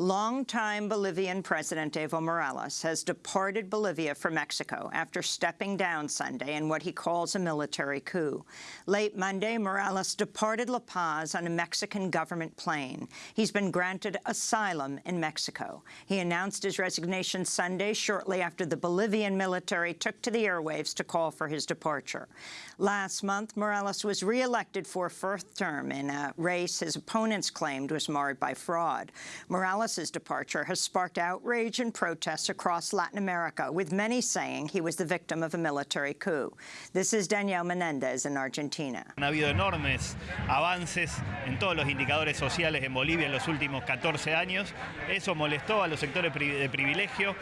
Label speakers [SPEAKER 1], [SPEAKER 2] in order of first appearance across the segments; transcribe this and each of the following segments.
[SPEAKER 1] Longtime Bolivian President Evo Morales has departed Bolivia for Mexico after stepping down Sunday in what he calls a military coup. Late Monday, Morales departed La Paz on a Mexican government plane. He's been granted asylum in Mexico. He announced his resignation Sunday shortly after the Bolivian military took to the airwaves to call for his departure. Last month, Morales was re-elected for a fourth term in a race his opponents claimed was marred by fraud. Morales Morales' departure has sparked outrage and protests across Latin America, with many saying he was the victim of a military coup. This is Daniel Menendez in Argentina.
[SPEAKER 2] Ha habido enormes avances en todos los indicadores sociales en Bolivia en los últimos 14 años. Eso molestó a los sectores de privilegio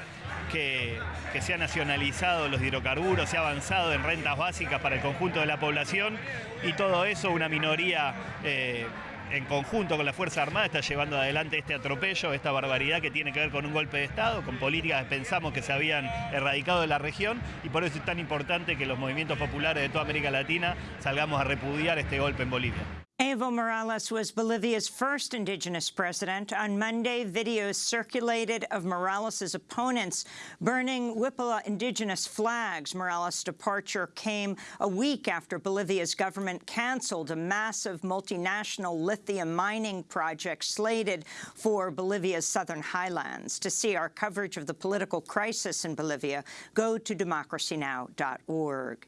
[SPEAKER 2] que, que, se ha nacionalizado los hidrocarburos, se ha avanzado en rentas básicas para el conjunto de la población y todo eso una minoría eh, en conjunto con la Fuerza Armada está llevando adelante este atropello, esta barbaridad que tiene que ver con un golpe de Estado, con políticas que pensamos que se habían erradicado de la región y por eso es tan importante que los movimientos populares de toda América Latina salgamos a repudiar este golpe en Bolivia.
[SPEAKER 1] Evo Morales was Bolivia's first indigenous president. On Monday, videos circulated of Morales' opponents burning Wiphala indigenous flags. Morales' departure came a week after Bolivia's government canceled a massive multinational lithium mining project slated for Bolivia's southern highlands. To see our coverage of the political crisis in Bolivia, go to democracynow.org.